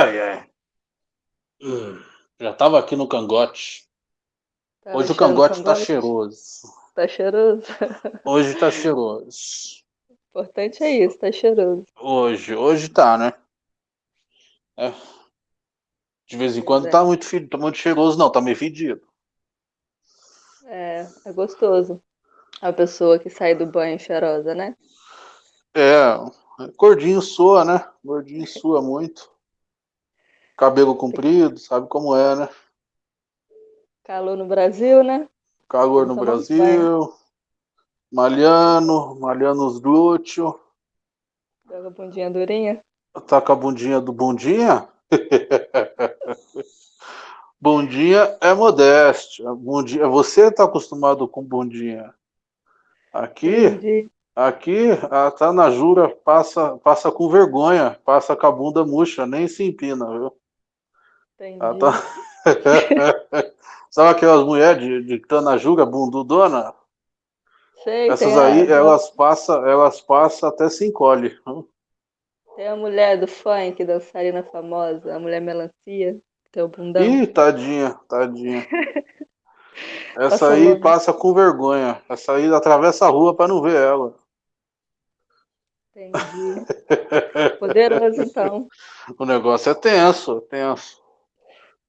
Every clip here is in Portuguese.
Ai, ai. Hum, já tava aqui no cangote. Tá Hoje o achando cangote tá cheiroso. Tá cheiroso? Hoje tá cheiroso. O importante é isso, tá cheiroso. Hoje, hoje tá, né? É. De vez em quando é. tá muito, tá muito cheiroso, não, tá meio fedido. É, é gostoso. A pessoa que sai do banho cheirosa, né? É, gordinho sua, né? Gordinho sua muito. Cabelo comprido, sabe como é, né? Calor no Brasil, né? Calor no Tomando Brasil. Malhando, malhando os glúteos. Joga a bundinha durinha. Tá com a bundinha do bundinha? bundinha é modéstia. Bundinha, você tá acostumado com bundinha. Aqui, Entendi. aqui, a Tanajura passa, passa com vergonha, passa com a bunda murcha, nem se empina, viu? Entendi. Tá... Sabe aquelas mulheres de, de Tanajura, bundudona? Sei, Essas tem a- aí, elas passam, elas passam até se encolhe. Tem a mulher do funk, dançarina famosa, a mulher melancia, que tem o bundão. Ih, tadinha, tadinha. Essa Passa aí longe. passa com vergonha. Essa aí atravessa a rua para não ver ela. Entendi. Poderoso, então. O negócio é tenso, tenso.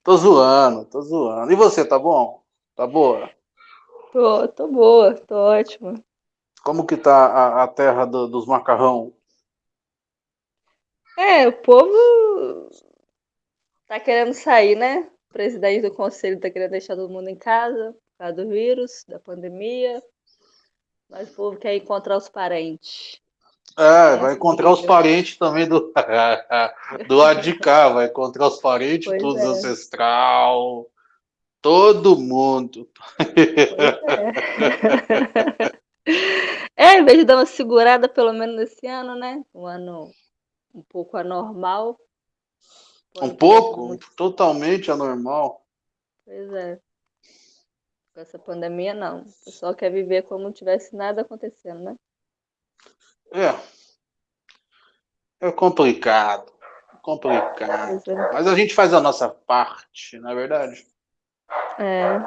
Tô zoando, tô zoando. E você, tá bom? Tá boa? Tô, tô boa, tô ótima. Como que tá a, a terra do- dos macarrão? É, o povo tá querendo sair, né? O presidente do conselho tá querendo deixar todo mundo em casa por causa do vírus, da pandemia. Mas o povo quer encontrar os parentes. É, vai encontrar os parentes também do, do lado de cá, vai encontrar os parentes, Pois todos é. ancestral, todo mundo. É, em vez de dar uma segurada, pelo menos nesse ano, né? Um ano um pouco anormal. Um pouco, muito- totalmente anormal. Pois é. Com essa pandemia, não. O pessoal quer viver como não tivesse nada acontecendo, né? É. É complicado. Complicado. É. Mas a gente faz a nossa parte, não é verdade? É,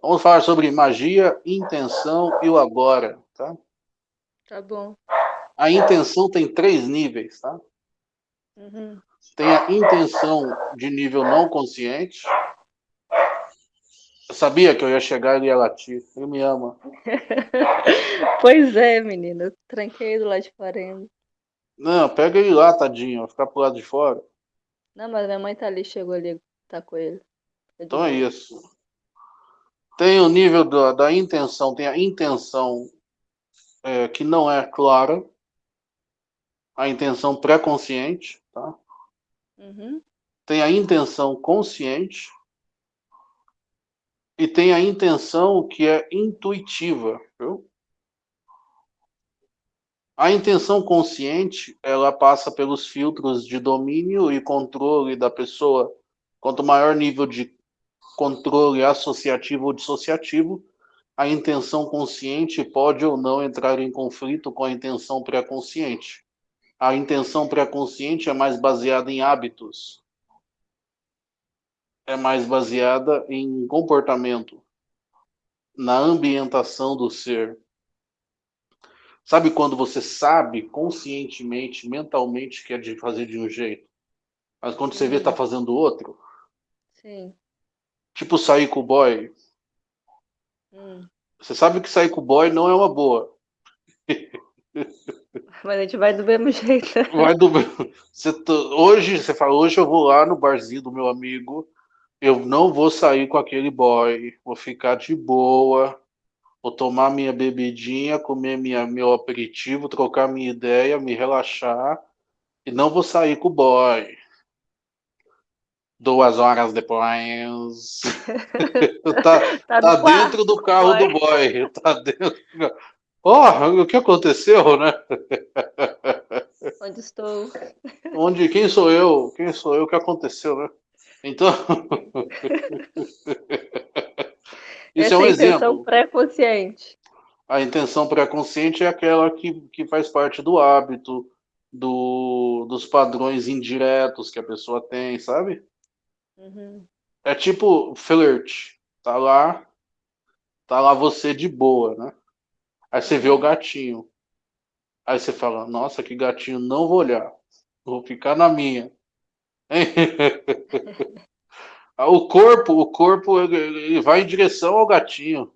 Vamos falar sobre magia, intenção e o agora, tá? tá bom. A intenção tem três níveis, tá? Uhum. Tem a intenção de nível não consciente. Eu sabia que eu ia chegar e ele ia latir. Ele me ama. Pois é, menina. Eu tranquei do lado de fora ainda. Não, pega ele lá, tadinho. Vai ficar pro lado de fora. Não, mas minha mãe tá ali, chegou ali, tá com ele. Tá de Então é isso. Tem o nível da, da intenção, tem a intenção é, que não é clara, a intenção pré-consciente, tá? Uhum. Tem a intenção consciente e tem a intenção que é intuitiva, viu? A intenção consciente, ela passa pelos filtros de domínio e controle da pessoa. Quanto maior nível de controle associativo ou dissociativo, a intenção consciente pode ou não entrar em conflito com a intenção pré-consciente. A intenção pré-consciente é mais baseada em hábitos, é mais baseada em comportamento, na ambientação do ser. Sabe quando você sabe conscientemente, mentalmente que é de fazer de um jeito, mas quando você vê tá fazendo outro? Sim. Tipo sair com o boy. Hum. Você sabe que sair com o boy não é uma boa. Mas a gente vai do mesmo jeito. Vai do... você tá- Hoje, você fala, hoje eu vou lá no barzinho do meu amigo, eu não vou sair com aquele boy, vou ficar de boa, vou tomar minha bebidinha, comer minha, meu aperitivo, trocar minha ideia, me relaxar, e não vou sair com o boy. Duas horas depois. tá Tá, tá quarto dentro do carro boy. do boy. Tá dentro. Oh, o que aconteceu, né? Onde estou? Onde, quem sou eu? Quem sou eu? O que aconteceu, né? Então. Isso Essa é um a intenção exemplo. pré-consciente. A intenção pré-consciente é aquela que, que faz parte do hábito, do, dos padrões indiretos que a pessoa tem, sabe? Uhum. É tipo flirt. Tá lá, tá lá você de boa, né? Aí você vê o gatinho. Aí você fala, nossa, que gatinho, não vou olhar. Vou ficar na minha. O corpo, o corpo, ele vai em direção ao gatinho.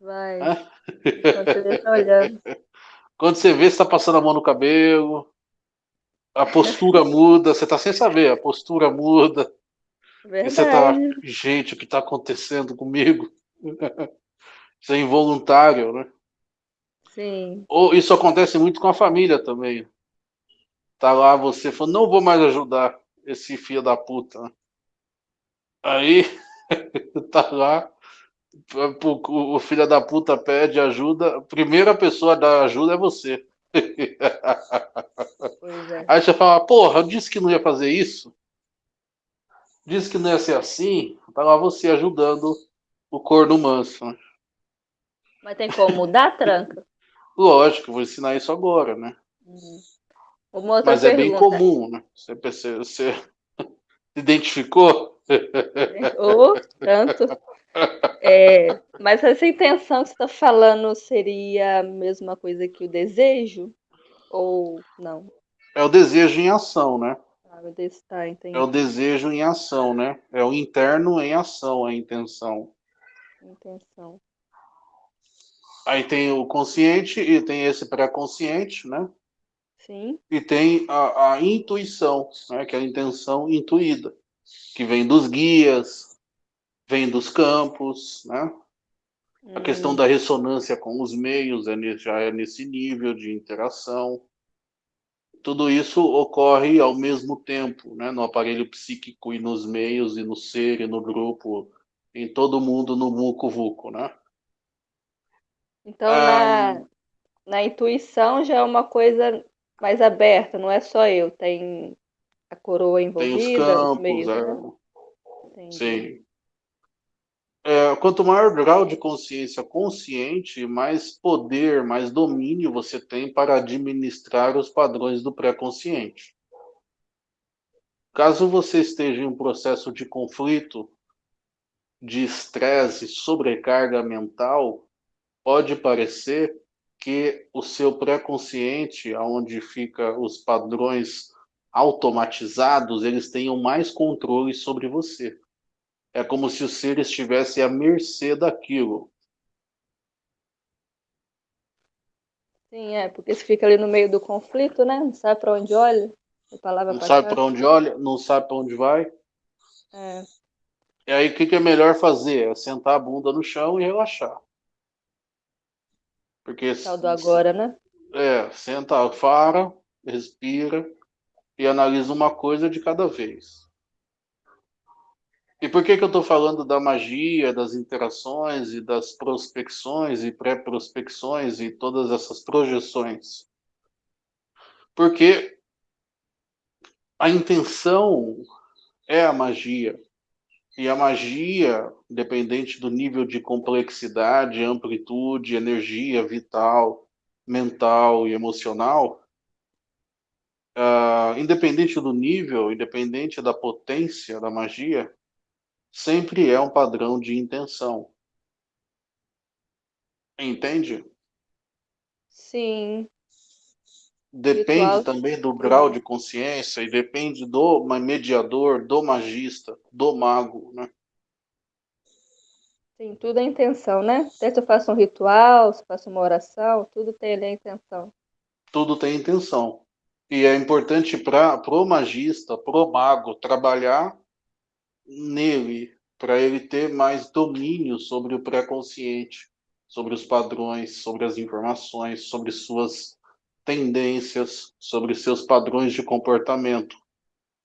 Vai. É? Quando você tá olhando. Quando você vê, você tá passando a mão no cabelo, a postura muda, você tá sem saber, a postura muda. Verdade. E você tá, gente, o que tá acontecendo comigo? Isso é involuntário, né? Sim. Ou isso acontece muito com a família também. Tá lá você falando, não vou mais ajudar esse filho da puta. Aí tá lá, o filho da puta pede ajuda, a primeira pessoa a dar ajuda é você. É. Aí você fala, porra, eu disse que não ia fazer isso. Disse que não ia ser assim. Tá lá você ajudando o corno manso. Mas tem como mudar, tranca? Lógico, vou ensinar isso agora, né? Uhum. Mas pergunta. é bem comum, né? Você, você, identificou? Ou tanto. É, mas essa intenção que você está falando seria a mesma coisa que o desejo? Ou não? É o desejo em ação, né? Ah, tá, é o desejo em ação, né? É o interno em ação, a intenção. Intenção. Aí tem o consciente e tem esse pré-consciente, né? Sim. E tem a, a intuição, né? que é a intenção intuída, que vem dos guias, vem dos campos, né? A questão Hum. da ressonância com os meios é, ne- já é nesse nível de interação. Tudo isso ocorre ao mesmo tempo, né? no aparelho psíquico e nos meios, e no ser, e no grupo, em todo mundo, no muco-vuco, né? Então, Ah, na, na intuição já é uma coisa mais aberta, não é só eu, tem a coroa Tem os envolvida, os campos, meios, é, né? Sim. É, quanto maior grau de consciência consciente, mais poder, mais domínio você tem para administrar os padrões do pré-consciente. Caso você esteja em um processo de conflito, de estresse, sobrecarga mental, pode parecer que o seu pré-consciente, onde fica os padrões automatizados, eles tenham mais controle sobre você. É como se o ser estivesse à mercê daquilo. Sim, é, porque você fica ali no meio do conflito, né? Não sabe para onde olha, a palavra Não sabe para onde olha, não sabe para onde vai. É, E aí o que, que é melhor fazer? É sentar a bunda no chão e relaxar. Porque tal do agora, né? é, senta, para, respira e analisa uma coisa de cada vez. E por que, que eu estou falando da magia, das interações e das prospecções e pré-prospecções e todas essas projeções? Porque a intenção é a magia. E a magia, independente do nível de complexidade, amplitude, energia vital, mental e emocional, uh, independente do nível, independente da potência da magia, sempre é um padrão de intenção. Entende? Sim. Depende Ritual, também do grau de consciência e depende do mediador, do magista, do mago, né? Sim, tudo é intenção, né? Até se eu faço um ritual, se eu faço uma oração, tudo tem ali a intenção. Tudo tem intenção. E é importante para o magista, para o mago, trabalhar nele, para ele ter mais domínio sobre o pré-consciente, sobre os padrões, sobre as informações, sobre suas tendências, sobre seus padrões de comportamento.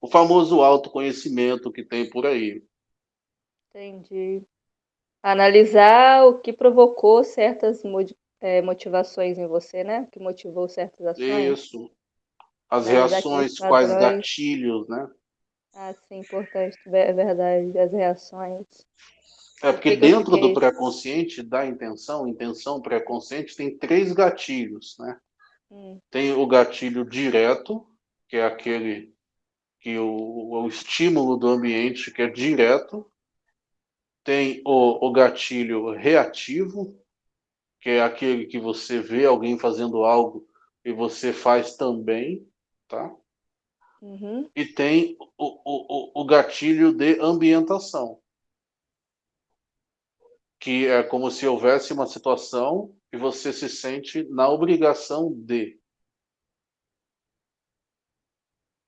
O famoso autoconhecimento que tem por aí. Entendi. Analisar o que provocou certas é, motivações em você, né? O que motivou certas ações. Isso. As Analisar reações, quais gatilhos, né? Ah, sim, importante, é verdade, as reações. É porque dentro do pré-consciente, da intenção, intenção pré-consciente, tem três gatilhos, né? Hum. Tem o gatilho direto, que é aquele que o, o estímulo do ambiente que é direto. Tem o, o gatilho reativo, que é aquele que você vê alguém fazendo algo e você faz também, tá? Uhum. E tem o, o, o gatilho de ambientação, que é como se houvesse uma situação e você se sente na obrigação de.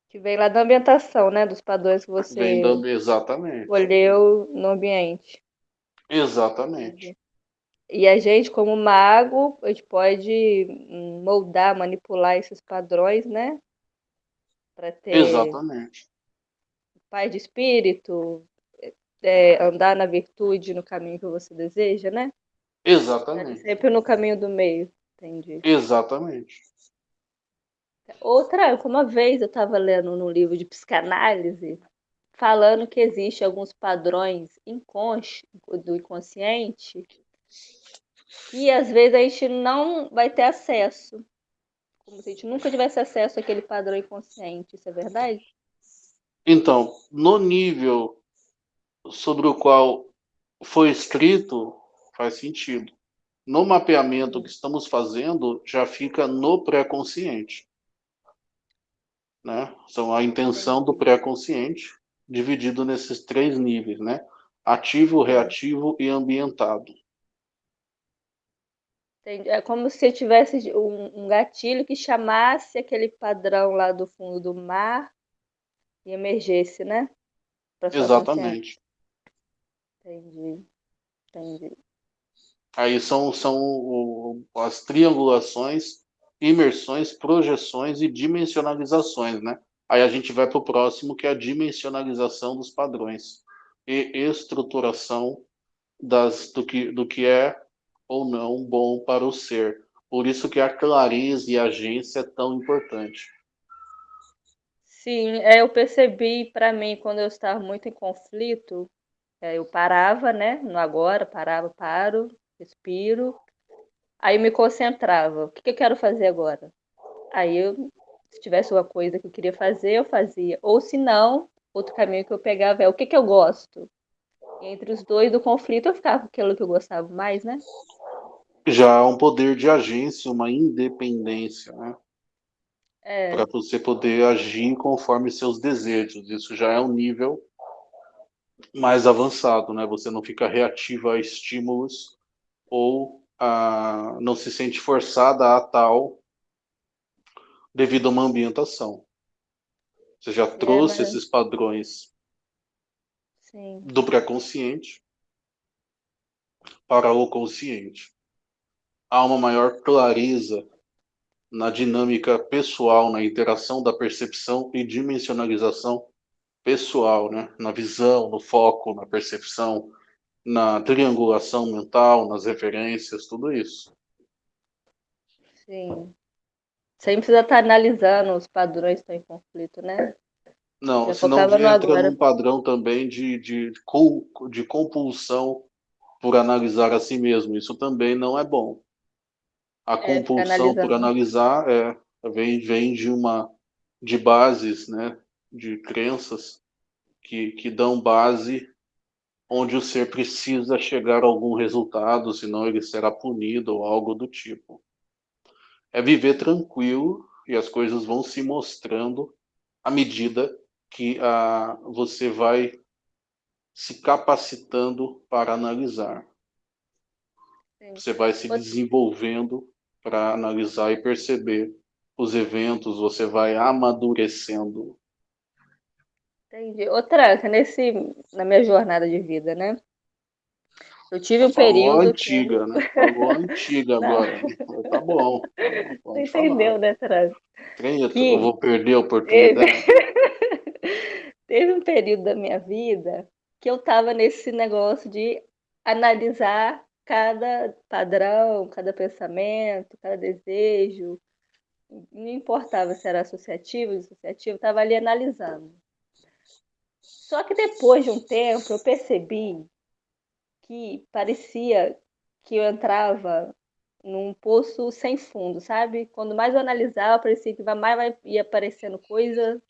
Que vem lá da ambientação, né? Dos padrões que você Vem dando exatamente. escolheu no ambiente. Exatamente. E a gente, como mago, a gente pode moldar, manipular esses padrões, né? Para ter Exatamente. paz de espírito, é, andar na virtude no caminho que você deseja, né? Exatamente. Sempre no caminho do meio, entendi. Exatamente. Outra, uma vez eu estava lendo num livro de psicanálise, falando que existe alguns padrões inconsci do inconsciente que às vezes a gente não vai ter acesso. Como se a gente nunca tivesse acesso àquele padrão inconsciente, isso é verdade? Então, no nível sobre o qual foi escrito, faz sentido. No mapeamento que estamos fazendo, já fica no pré-consciente. Né? Então, a intenção do pré-consciente, dividido nesses três níveis, né? Ativo, reativo e ambientado. É como se tivesse um, gatilho que chamasse aquele padrão lá do fundo do mar e emergesse, né? Exatamente. Entendi. Entendi. Aí são, são o- as triangulações, imersões, projeções e dimensionalizações, né? Aí a gente vai para o próximo, que é a dimensionalização dos padrões e estruturação das, do, que, do que é ou não bom para o ser. Por isso que a clareza e a agência é tão importante. Sim, é, eu percebi para mim quando eu estava muito em conflito, é, eu parava, né? No agora, parava, paro, respiro, aí me concentrava. O que, que eu quero fazer agora? Aí eu, se tivesse uma coisa que eu queria fazer, eu fazia. Ou se não, outro caminho que eu pegava é o que, que eu gosto. E entre os dois do conflito eu ficava com aquilo que eu gostava mais, né? Já há um poder de agência, uma independência, né? É, Para você poder agir conforme seus desejos. Isso já é um nível mais avançado, né? Você não fica reativo a estímulos ou a, não se sente forçada a tal devido a uma ambientação. Você já trouxe mas- esses padrões sim. do pré-consciente para o consciente. Há uma maior clareza na dinâmica pessoal, na interação da percepção e dimensionalização pessoal, né? na visão, no foco, na percepção, na triangulação mental, nas referências, tudo isso. Sim. Sem precisar estar analisando os padrões que estão em conflito, né? Não, Já senão entra agora. num padrão também de, de, de compulsão por analisar a si mesmo. Isso também não é bom. A ficar compulsão por analisando. analisar é, vem, vem de uma de bases, né, de crenças que, que dão base onde o ser precisa chegar a algum resultado, senão ele será punido ou algo do tipo. É viver tranquilo e as coisas vão se mostrando à medida que ah, você vai se capacitando para analisar. Sim. Você vai se desenvolvendo para analisar e perceber os eventos, você vai amadurecendo. Entendi. Outra, que nesse, na minha jornada de vida, né? Eu tive um Falou período que. antiga, né? Falou antiga agora. Tá bom. Você entendeu, falar. né, Traz? Treta, Que- eu vou perder a oportunidade. Teve um período da minha vida que eu tava nesse negócio de analisar cada padrão, cada pensamento, cada desejo. Não importava se era associativo, dissociativo, eu tava ali analisando. Só que depois de um tempo eu percebi que parecia que eu entrava num poço sem fundo, sabe? Quando mais eu analisava, parecia que mais ia aparecendo coisa,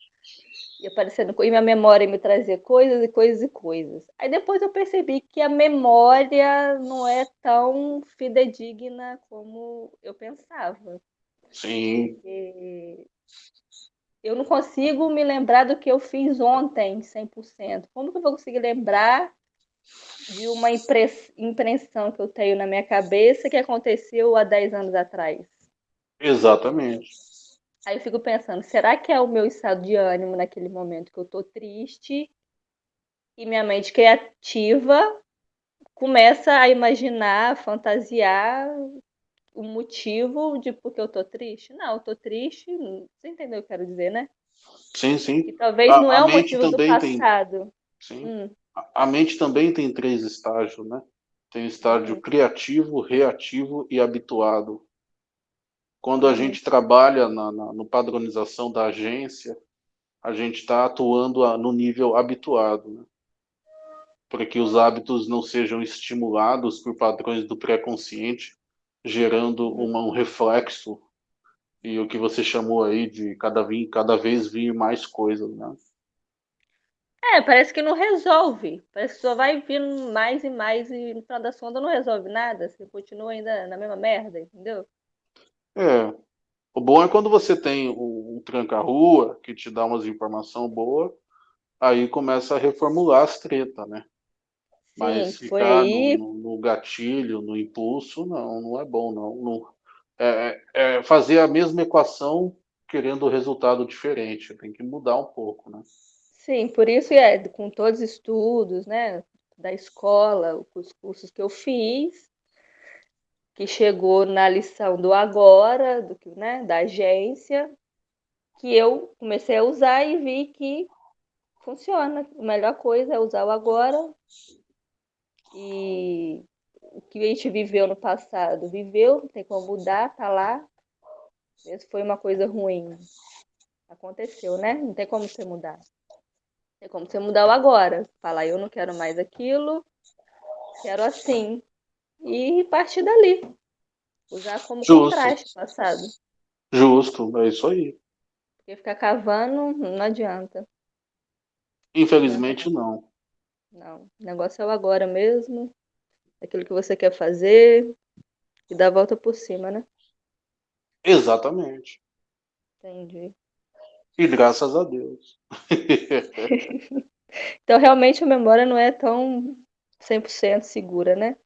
ia aparecendo e minha memória me trazia coisas e coisas e coisas. Aí depois eu percebi que a memória não é tão fidedigna como eu pensava. Sim. Porque eu não consigo me lembrar do que eu fiz ontem, 100%. Como que eu vou conseguir lembrar de uma impressão que eu tenho na minha cabeça que aconteceu há 10 anos atrás. Exatamente. Aí eu fico pensando, será que é o meu estado de ânimo naquele momento que eu tô triste e minha mente criativa começa a imaginar, a fantasiar o motivo de por que eu tô triste? Não, eu tô triste, você entendeu o que eu quero dizer, né? Sim, sim. E talvez a, não é o motivo do passado. Tem... Sim. Hum a mente também tem três estágios, né? Tem o estágio criativo, reativo e habituado. Quando a uhum. gente trabalha na, na no padronização da agência, a gente está atuando a, no nível habituado, né? para que os hábitos não sejam estimulados por padrões do pré-consciente, gerando uma, um reflexo e o que você chamou aí de cada, vir, cada vez vir mais coisas, né? É, parece que não resolve. Parece que só vai vindo mais e mais e no final da sonda não resolve nada. Você continua ainda na mesma merda, entendeu? É. O bom é quando você tem um, um tranca-rua que te dá umas informações boas, aí começa a reformular as tretas, né? Sim, Mas ficar aí... no, no, gatilho, no impulso, não, não é bom, não. não é, é, é fazer a mesma equação querendo resultado diferente. Tem que mudar um pouco, né? Sim, por isso é com todos os estudos, né, da escola, os cursos que eu fiz, que chegou na lição do agora, do que, né, da agência, que eu comecei a usar e vi que funciona. A melhor coisa é usar o agora. E o que a gente viveu no passado, viveu, não tem como mudar, tá lá. Isso foi uma coisa ruim. Aconteceu, né? Não tem como você mudar. É como você mudar o agora. Falar, eu não quero mais aquilo, quero assim. E partir dali. Usar como Justo. contraste passado. Justo, é isso aí. Porque ficar cavando não adianta. Infelizmente não. Não. O negócio é o agora mesmo. Aquilo que você quer fazer. E dar a volta por cima, né? Exatamente. Entendi. E graças a Deus. então, realmente, a memória não é tão 100% segura, né?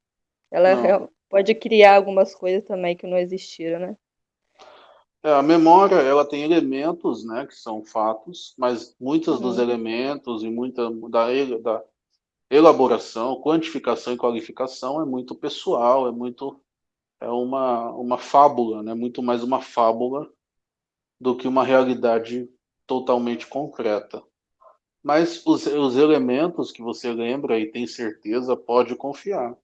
Ela pode criar algumas coisas também que não existiram, né? É, a memória, ela tem elementos, né, que são fatos, mas muitos uhum. dos elementos e muita da, da elaboração, quantificação e qualificação é muito pessoal, é muito é uma uma fábula, né, muito mais uma fábula do que uma realidade totalmente concreta. Mas os, os elementos que você lembra e tem certeza, pode confiar.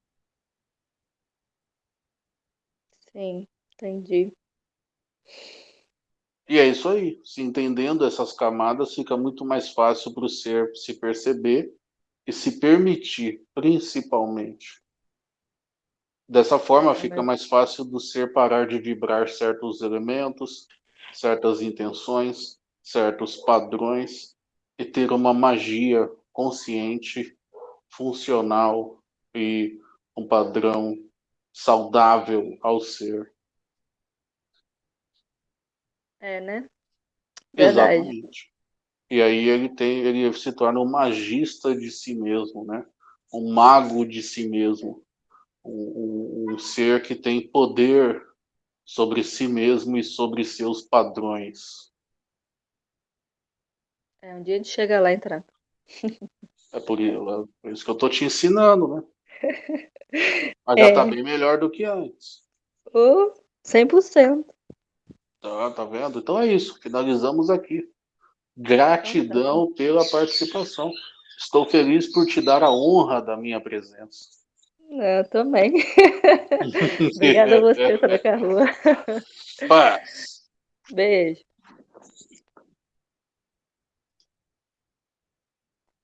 Sim, entendi. E é isso aí. Se entendendo essas camadas, fica muito mais fácil para o ser se perceber e se permitir, principalmente. Dessa forma, é, fica mais fácil do ser parar de vibrar certos elementos, certas intenções, certos padrões e ter uma magia consciente, funcional e um padrão saudável ao ser. É, né? Verdade. Exatamente. E aí ele tem, ele se torna um magista de si mesmo, né? Um mago de si mesmo, um, um, um ser que tem poder sobre si mesmo e sobre seus padrões. É, um dia a gente chega lá entrar. É por isso, isso que eu tô te ensinando, né? Mas já tá é. bem melhor do que antes. Oh, 100%. Tá, tá vendo? Então é isso. Finalizamos aqui. Gratidão pela participação. Estou feliz por te dar a honra da minha presença. Eu também. Obrigada a você, Troca Rua. Paz. Beijo.